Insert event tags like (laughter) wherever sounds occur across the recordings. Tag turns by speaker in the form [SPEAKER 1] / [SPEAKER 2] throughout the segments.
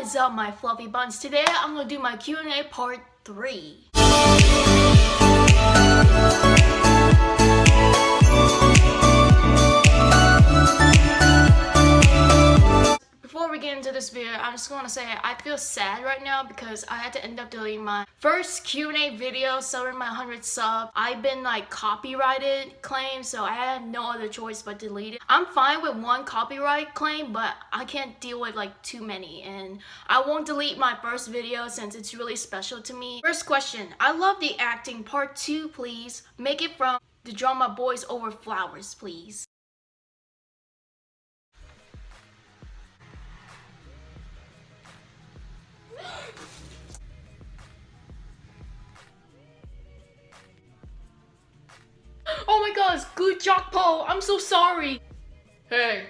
[SPEAKER 1] is up my fluffy buns? Today I'm gonna do my Q&A part 3. We get into this video, I'm just going to say I feel sad right now because I had to end up deleting my first Q&A video celebrating my 100 sub. I've been like copyrighted claim, so I had no other choice but delete it. I'm fine with one copyright claim, but I can't deal with like too many, and I won't delete my first video since it's really special to me. First question, I love the acting. Part 2, please. Make it from the drama Boys Over Flowers, please. Good Paul. I'm so sorry. Hey,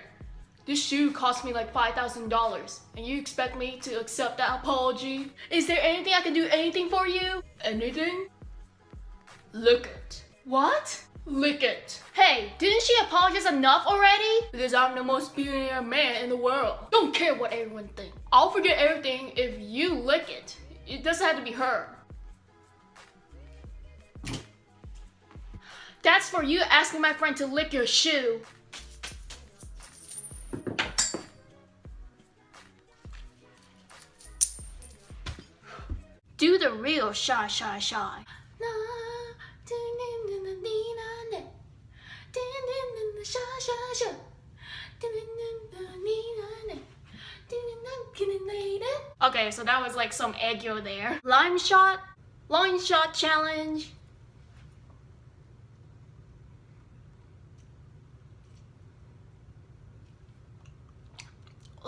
[SPEAKER 1] this shoe cost me like $5,000 and you expect me to accept that apology? Is there anything I can do anything for you? Anything? Lick it. What? Lick it. Hey, didn't she apologize enough already? Because I'm the most billionaire man in the world. Don't care what everyone thinks. I'll forget everything if you lick it. It doesn't have to be her. That's for you asking my friend to lick your shoe. Do the real shy, shy, shy. Okay, so that was like some aggro there. Lime shot, line shot challenge.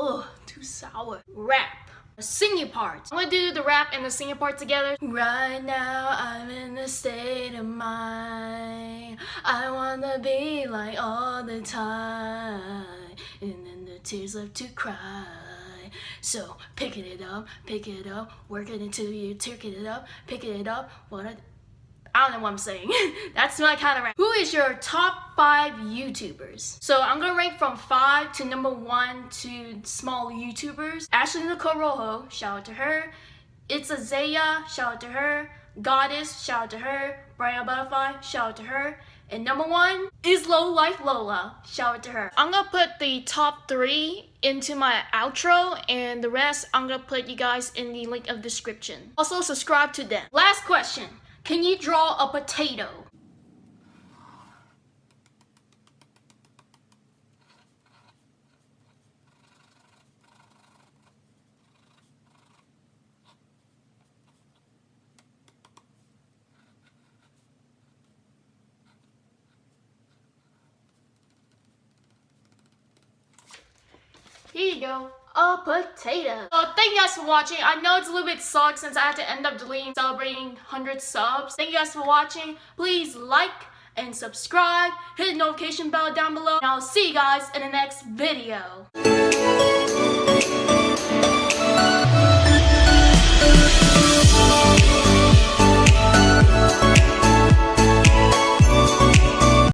[SPEAKER 1] Ugh, too sour. Rap. Singing part. I'm gonna do the rap and the singing part together. Right now, I'm in a state of mind. I wanna be like all the time. And then the tears left to cry. So, picking it up, picking it up, working until you picking it up, picking it up. What I don't know what I'm saying. (laughs) That's my kind of rank. Who is your top five YouTubers? So I'm gonna rank from five to number one to small YouTubers. Ashley Nicole Rojo, shout out to her. It's Azaya, shout out to her. Goddess, shout out to her. Brian Butterfly, shout out to her. And number one is Low Life Lola. Shout out to her. I'm gonna put the top three into my outro and the rest I'm gonna put you guys in the link of description. Also subscribe to them. Last question. Can you draw a potato? Here you go a potato. So thank you guys for watching. I know it's a little bit sucks since I had to end up deleting celebrating 100 subs. Thank you guys for watching. Please like and subscribe. Hit the notification bell down below. And I'll see you guys in the next video.